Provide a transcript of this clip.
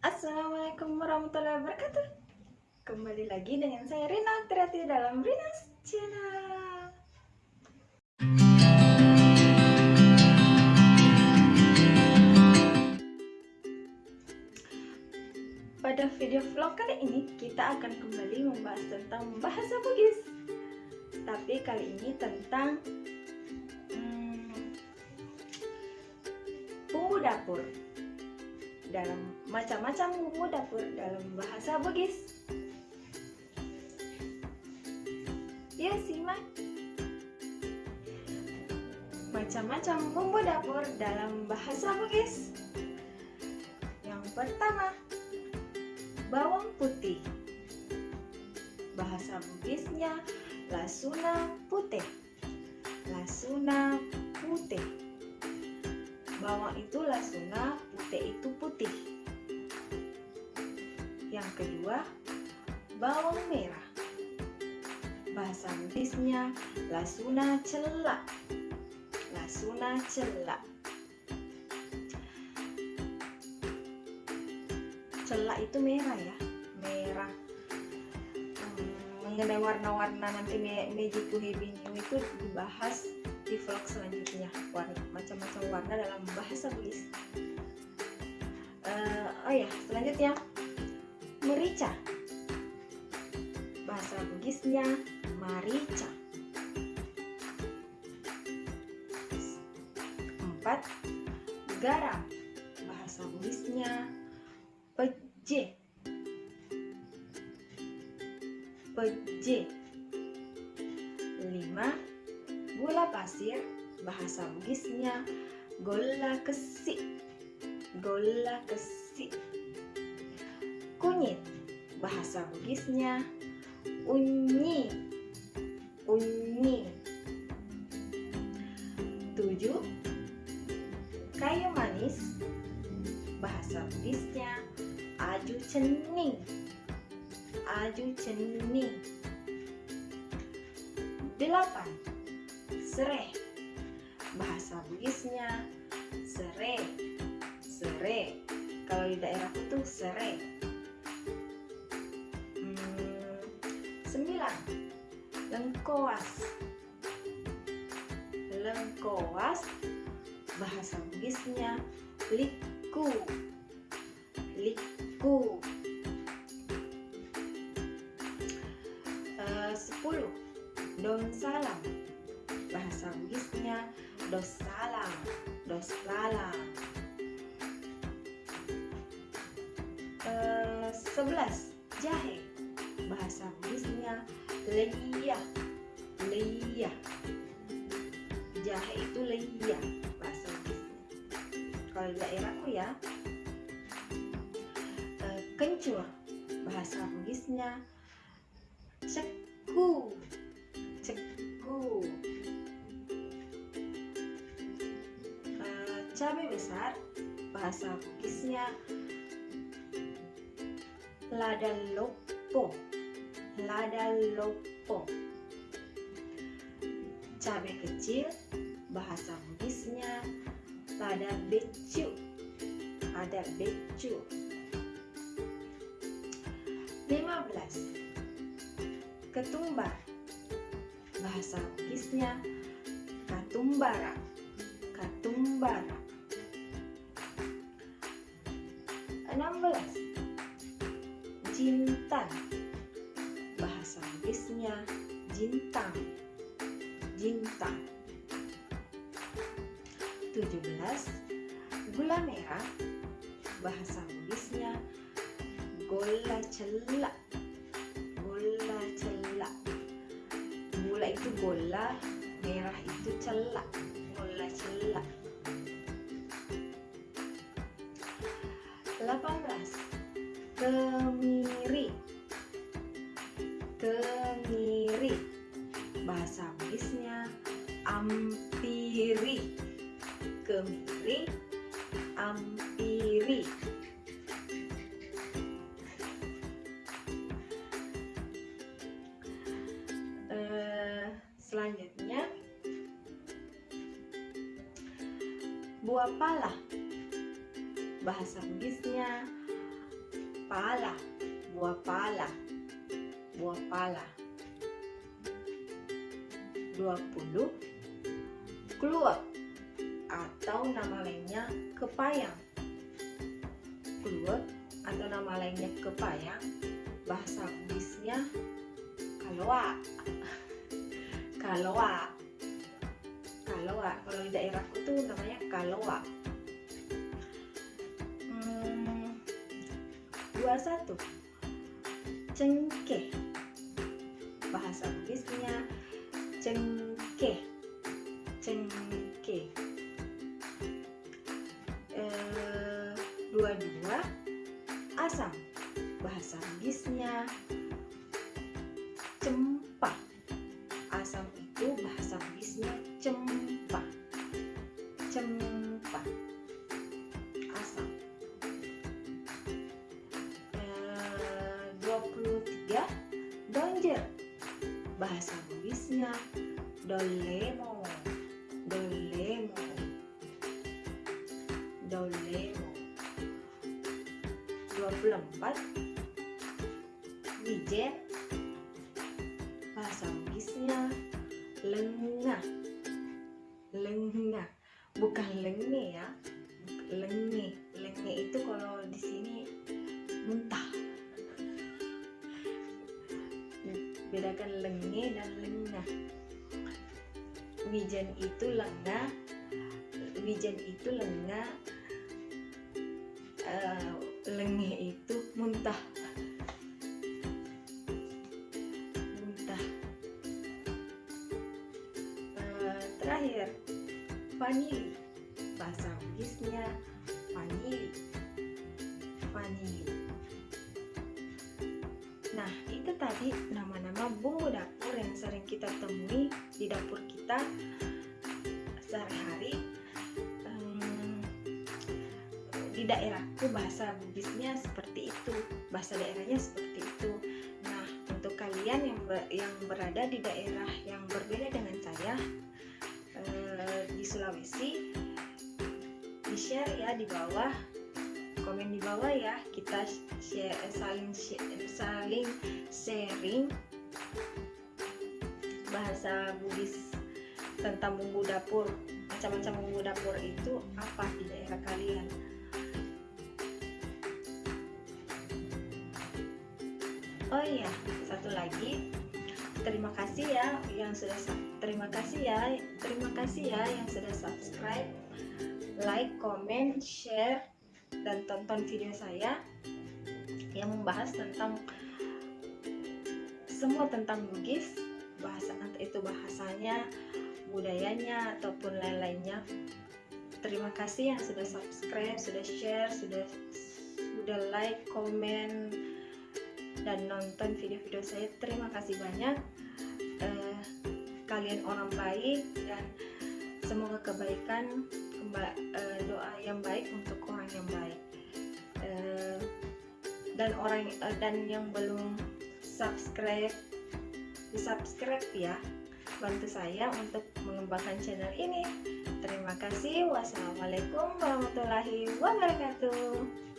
Assalamualaikum warahmatullahi wabarakatuh. Kembali lagi dengan saya Rina Triati dalam Rina's Channel. Pada video vlog kali ini kita akan kembali membahas tentang bahasa Bugis. Tapi kali ini tentang hmm, bumbu dapur dalam macam-macam bumbu dapur dalam bahasa Bugis. Ya simak. Macam-macam bumbu dapur dalam bahasa Bugis. Yang pertama, bawang putih. Bahasa Bugisnya lasuna putih. Lasuna putih. Bawang itu lasuna, itu putih. Yang kedua, bawang merah. Bahasa Inggrisnya lasuna celak. Lasuna celak. Celak itu merah ya, merah. Hmm, mengenai warna-warna nanti meji bingung itu dibahas di vlog selanjutnya warna macam-macam warna dalam bahasa Bugis uh, oh ya selanjutnya merica. Bahasa Bugisnya marica empat garam bahasa Bugisnya peje. Peje. Lima gula pasir. Bahasa Bugisnya gola kesi gola kesi kunyit. Bahasa Bugisnya unyi. Unyi. Tujuh. Kayu manis. Bahasa Bugisnya aju cening. Aju cening. Delapan. Sereh. Bahasa Bugisnya sere sere. Kalau di daerahku tuh sere. Hmm, sembilan. Lengkoas. Lengkoas bahasa Bugisnya liku. Liku. Uh, sepuluh. Daun salam. Bahasa Bugisnya dosalam dosalam uh, sebelas. Jahe. Bahasa Bugisnya leia leia jahe itu leia bahasa Bugisnya kalau di daerahku ya uh, kencur bahasa Bugisnya ceku. Ceku. Cabai besar bahasa Bugisnya lada lopo lada lopo cabai kecil bahasa Bugisnya lada becu. Ada becu. 15 ketumbar. Bahasa katumbara katumbara jintang jintang 17 gula merah. Bahasa Inggrisnya gola celak gola celak gula itu gola merah itu celak gola celak 18 kemiri selanjutnya. Buah pala bahasa Bugisnya pala buah pala buah pala 20 kluwak atau nama lainnya kepayang. Kluwak atau nama lainnya kepayang bahasa Bugisnya kaloa kaloa kaloa kalau di daerahku tuh namanya kaloa hmm, 21 cengkeh. Bahasa Bugisnya cengkeh. Cengkeh. Eh, dua dua asam. Bahasa Bugisnya dolemo dolemo dolemo 24 wijen bahasa Bugisnya lengah lengah bukan lenge ya lenge lenge itu kalau di sini muntah bedakan lenge dan lengah wijen itu lengah wijen itu lengah uh, lenge itu muntah. Muntah. Uh, terakhir vanili. Bahasa Bugisnya vanili. Vanili. Nah itu tadi nama-nama bumbu dapur yang sering kita temui di dapur kita sehari-hari um, di daerahku bahasa Bugisnya seperti itu bahasa daerahnya seperti itu. Nah untuk kalian yang ber, yang berada di daerah yang berbeda dengan saya uh, di Sulawesi di share ya di bawah komen di bawah ya. Kita share, saling share, saling sharing bahasa Bugis tentang bumbu dapur macam-macam bumbu dapur itu apa di daerah kalian? Oh iya satu lagi. Terima kasih ya yang sudah terima kasih ya terima kasih ya yang sudah subscribe like comment share dan tonton video saya yang membahas tentang semua tentang Bugis bahasa entah itu bahasanya budayanya ataupun lain-lainnya. Terima kasih yang sudah subscribe sudah share sudah sudah like komen dan nonton video-video saya. Terima kasih banyak. Eh, kalian orang baik dan semoga kebaikan uh, doa yang baik untuk orang yang baik. Uh, dan orang uh, dan yang belum subscribe di subscribe ya. Bantu saya untuk mengembangkan channel ini. Terima kasih. Wassalamualaikum warahmatullahi wabarakatuh